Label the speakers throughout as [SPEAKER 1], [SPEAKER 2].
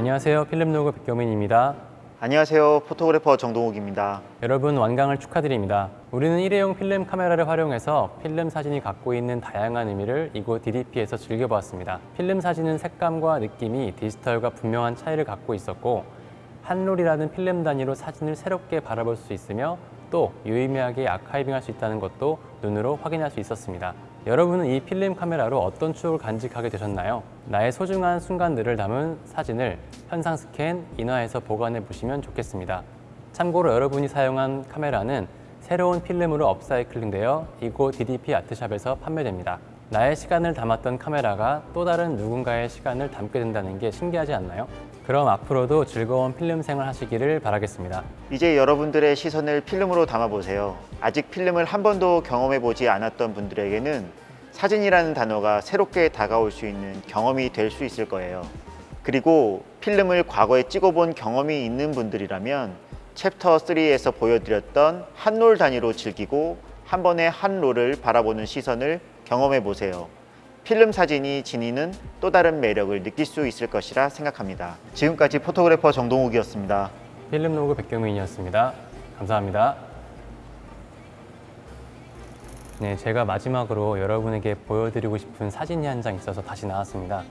[SPEAKER 1] 안녕하세요. 필름로그 백경민입니다.
[SPEAKER 2] 안녕하세요. 포토그래퍼 정동욱입니다.
[SPEAKER 1] 여러분 완강을 축하드립니다. 우리는 일회용 필름 카메라를 활용해서 필름 사진이 갖고 있는 다양한 의미를 이곳 DDP에서 즐겨보았습니다. 필름 사진은 색감과 느낌이 디지털과 분명한 차이를 갖고 있었고 한롤이라는 필름 단위로 사진을 새롭게 바라볼 수 있으며 또 유의미하게 아카이빙할 수 있다는 것도 눈으로 확인할 수 있었습니다. 여러분은 이 필름 카메라로 어떤 추억을 간직하게 되셨나요? 나의 소중한 순간들을 담은 사진을 현상 스캔, 인화해서 보관해 보시면 좋겠습니다. 참고로 여러분이 사용한 카메라는 새로운 필름으로 업사이클링되어 이곳 DDP 아트샵에서 판매됩니다. 나의 시간을 담았던 카메라가 또 다른 누군가의 시간을 담게 된다는 게 신기하지 않나요? 그럼 앞으로도 즐거운 필름 생활 하시기를 바라겠습니다.
[SPEAKER 2] 이제 여러분들의 시선을 필름으로 담아보세요. 아직 필름을 한 번도 경험해보지 않았던 분들에게는 사진이라는 단어가 새롭게 다가올 수 있는 경험이 될 수 있을 거예요. 그리고 필름을 과거에 찍어본 경험이 있는 분들이라면 챕터 3에서 보여드렸던 한 롤 단위로 즐기고 한 번에 한 roll을 바라보는 시선을 경험해 보세요. 필름 사진이 지니는 또 다른 매력을 느낄 수 있을 것이라 생각합니다. 지금까지 photographer 정동욱이었습니다.
[SPEAKER 1] 필름 로그 백경민이었습니다. 감사합니다. 네, 제가 마지막으로 여러분에게 보여드리고 싶은 사진이 한 장 있어서 다시 나왔습니다.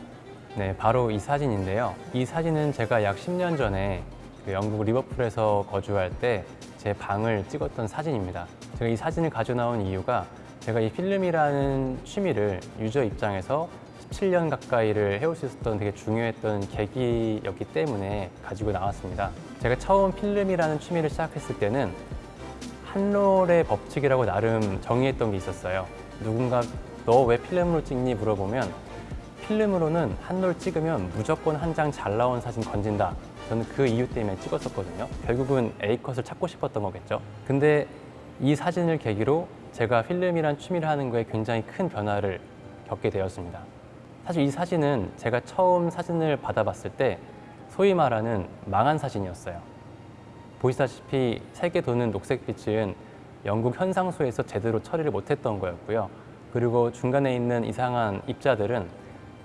[SPEAKER 1] 네, 바로 이 사진인데요. 이 사진은 제가 약 10년 전에 그 영국 리버풀에서 거주할 때 제 방을 찍었던 사진입니다. 제가 이 사진을 가져 나온 이유가 제가 이 필름이라는 취미를 유저 입장에서 17년 가까이를 해올 수 있었던 되게 중요했던 계기였기 때문에 가지고 나왔습니다. 제가 처음 필름이라는 취미를 시작했을 때는 한롤의 법칙이라고 나름 정의했던 게 있었어요. 누군가 너 왜 필름으로 찍니 물어보면 필름으로는 한롤 찍으면 무조건 한 장 잘 나온 사진 건진다. 저는 그 이유 때문에 찍었었거든요. 결국은 A컷을 찾고 싶었던 거겠죠. 근데 이 사진을 계기로 제가 필름이란 취미를 하는 거에 굉장히 큰 변화를 겪게 되었습니다. 사실 이 사진은 제가 처음 사진을 받아봤을 때 소위 말하는 망한 사진이었어요. 보시다시피 색에 도는 녹색빛은 영국 현상소에서 제대로 처리를 못했던 거였고요. 그리고 중간에 있는 이상한 입자들은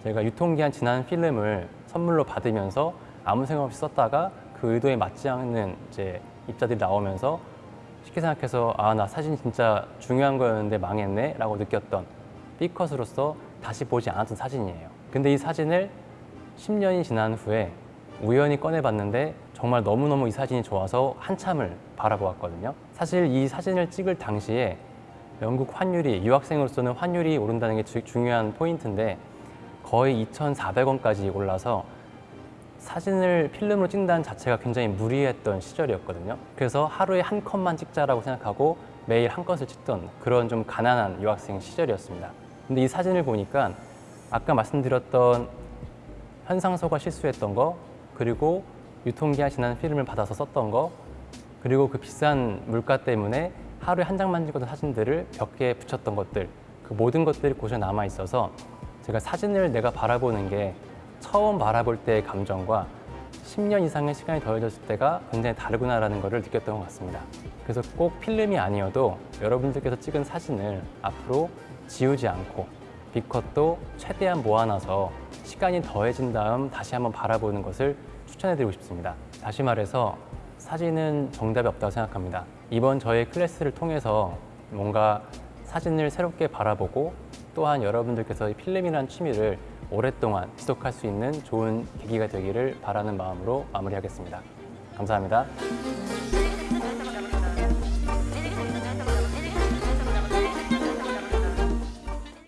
[SPEAKER 1] 제가 유통기한 지난 필름을 선물로 받으면서 아무 생각 없이 썼다가 그 의도에 맞지 않는 이제 입자들이 나오면서 쉽게 생각해서 아 나 사진 진짜 중요한 거였는데 망했네? 라고 느꼈던 B컷으로서 다시 보지 않았던 사진이에요. 근데 이 사진을 10년이 지난 후에 우연히 꺼내봤는데 정말 너무너무 이 사진이 좋아서 한참을 바라보았거든요. 사실 이 사진을 찍을 당시에 영국 환율이 유학생으로서는 환율이 오른다는 게 주- 중요한 포인트인데 거의 2,400원까지 올라서 사진을 필름으로 찍는다는 자체가 굉장히 무리했던 시절이었거든요. 그래서 하루에 한 컷만 찍자라고 생각하고 매일 한 컷을 찍던 그런 좀 가난한 유학생 시절이었습니다. 근데 이 사진을 보니까 아까 말씀드렸던 현상소가 실수했던 거 그리고 유통기한 지난 필름을 받아서 썼던 거 그리고 그 비싼 물가 때문에 하루에 한 장만 찍었던 사진들을 벽에 붙였던 것들 그 모든 것들이 고스란히 남아 있어서 제가 사진을 내가 바라보는 게 처음 바라볼 때의 감정과 10년 이상의 시간이 더해졌을 때가 굉장히 다르구나라는 것을 느꼈던 것 같습니다. 그래서 꼭 필름이 아니어도 여러분들께서 찍은 사진을 앞으로 지우지 않고 B컷도 최대한 모아놔서 시간이 더해진 다음 다시 한번 바라보는 것을 추천해드리고 싶습니다. 다시 말해서 사진은 정답이 없다고 생각합니다. 이번 저의 클래스를 통해서 뭔가 사진을 새롭게 바라보고 또한 여러분들께서 이 필름이라는 취미를 오랫동안 지속할 수 있는 좋은 계기가 되기를 바라는 마음으로 마무리하겠습니다. 감사합니다.